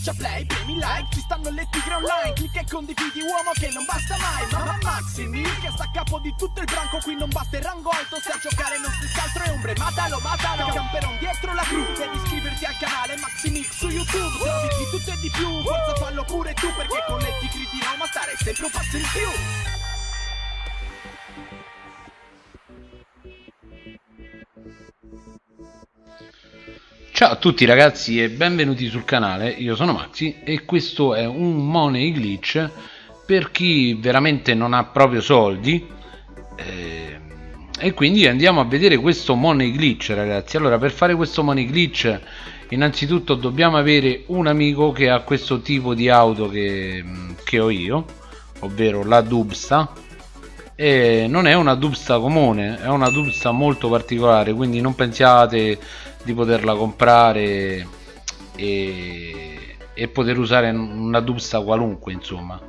schiaccia play, premi like Ci stanno le tigre online Clicca e condividi uomo che non basta mai Mamma Maximi che sta a capo di tutto il branco Qui non basta il rango alto Se a giocare non si altro è ombre Matalo, matalo Camperon dietro la cru Devi iscriverti al canale Maximix su YouTube Trovi di tutto e di più Forza fallo pure tu Perché con le tigri di Roma stare sempre un passo in più Ciao a tutti ragazzi e benvenuti sul canale, io sono Maxi e questo è un money glitch per chi veramente non ha proprio soldi. Eh, e quindi andiamo a vedere questo money glitch ragazzi. Allora per fare questo money glitch innanzitutto dobbiamo avere un amico che ha questo tipo di auto che, che ho io ovvero la Dubsta. E non è una Dubsta comune è una Dubsta molto particolare quindi non pensiate di poterla comprare e, e poter usare una Dubsta qualunque insomma.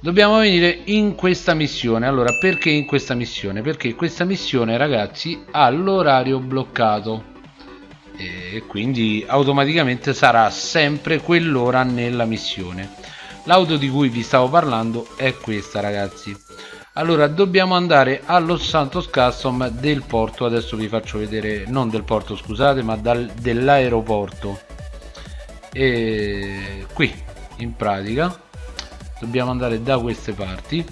Dobbiamo venire in questa missione. Allora perché in questa missione? Perché questa missione ragazzi ha l'orario bloccato. E quindi automaticamente sarà sempre quell'ora nella missione. L'auto di cui vi stavo parlando è questa ragazzi allora dobbiamo andare allo Santos Custom del porto. Adesso vi faccio vedere non del porto scusate ma dell'aeroporto. E qui in pratica dobbiamo andare da queste parti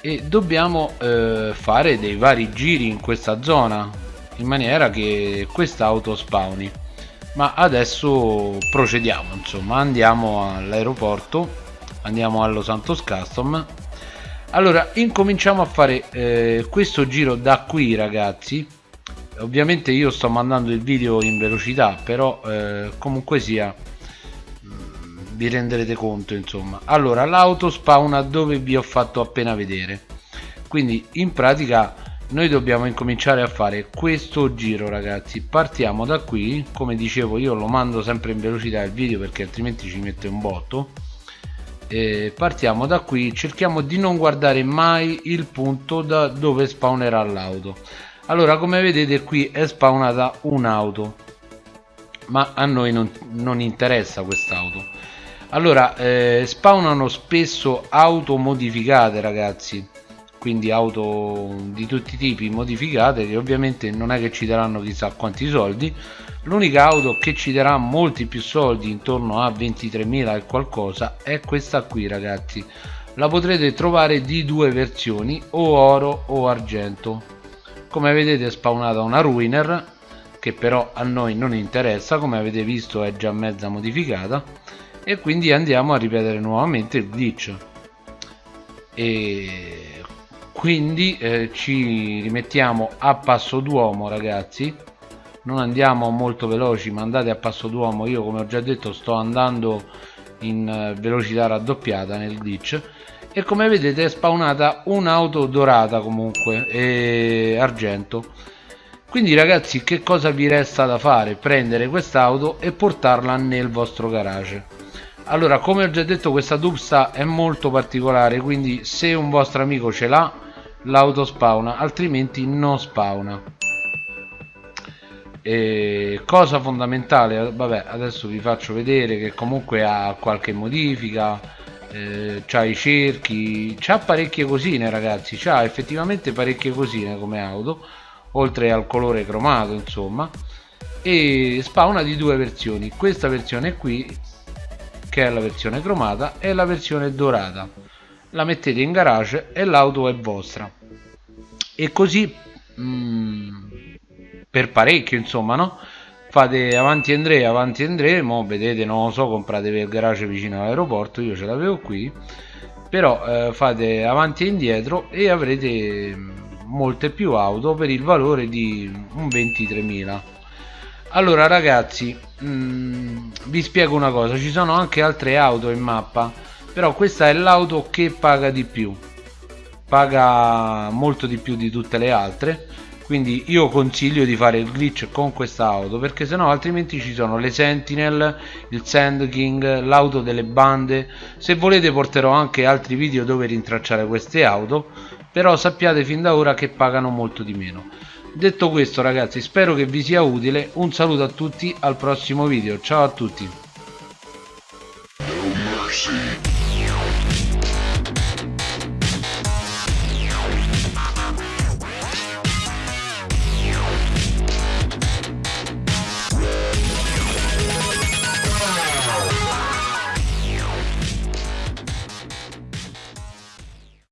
e dobbiamo eh, fare dei vari giri in questa zona in maniera che questa auto spawni. Ma adesso procediamo insomma andiamo all'aeroporto andiamo allo Santos Custom allora incominciamo a fare eh, questo giro da qui ragazzi. Ovviamente io sto mandando il video in velocità però eh, comunque sia mm, vi renderete conto insomma. Allora l'auto spawna dove vi ho fatto appena vedere. Quindi in pratica noi dobbiamo incominciare a fare questo giro ragazzi. Partiamo da qui. Come dicevo io lo mando sempre in velocità il video perché altrimenti ci mette un botto eh, partiamo da qui cerchiamo di non guardare mai il punto da dove spawnerà l'auto. Allora come vedete qui è spawnata un'auto ma a noi non, non interessa quest'auto. Allora eh, spawnano spesso auto modificate ragazzi quindi auto di tutti i tipi modificate che ovviamente non è che ci daranno chissà quanti soldi. L'unica auto che ci darà molti più soldi intorno a 23.000 e qualcosa è questa qui ragazzi. La potrete trovare di due versioni o oro o argento. Come vedete è spawnata una ruiner che però a noi non interessa come avete visto è già mezza modificata. E quindi andiamo a ripetere nuovamente il glitch. E quindi eh, ci rimettiamo a passo d'uomo ragazzi. Non andiamo molto veloci ma andate a passo d'uomo. Io come ho già detto sto andando in eh, velocità raddoppiata nel glitch e come vedete è spawnata un'auto dorata comunque e argento. Quindi ragazzi che cosa vi resta da fare? Prendere quest'auto e portarla nel vostro garage. Allora come ho già detto questa dubsta è molto particolare quindi se un vostro amico ce l'ha l'auto spawna altrimenti non spawna. E cosa fondamentale vabbè adesso vi faccio vedere che comunque ha qualche modifica eh, c'ha i cerchi c'ha parecchie cosine ragazzi c'ha effettivamente parecchie cosine come auto oltre al colore cromato insomma e spawna di due versioni questa versione qui che è la versione cromata e la versione dorata la mettete in garage e l'auto è vostra. E così mm, per parecchio insomma no? Fate avanti Andrea avanti andremo vedete non lo so compratevi il garage vicino all'aeroporto io ce l'avevo qui però eh, fate avanti e indietro e avrete molte più auto per il valore di un 23.000 allora ragazzi mh, mm, vi spiego una cosa ci sono anche altre auto in mappa però questa è l'auto che paga di più. Paga molto di più di tutte le altre. Quindi io consiglio di fare il glitch con questa auto perché sennò altrimenti ci sono le sentinel il sand king l'auto delle bande. Se volete porterò anche altri video dove rintracciare queste auto però sappiate fin da ora che pagano molto di meno. Detto questo ragazzi spero che vi sia utile. Un saluto a tutti al prossimo video. Ciao a tutti.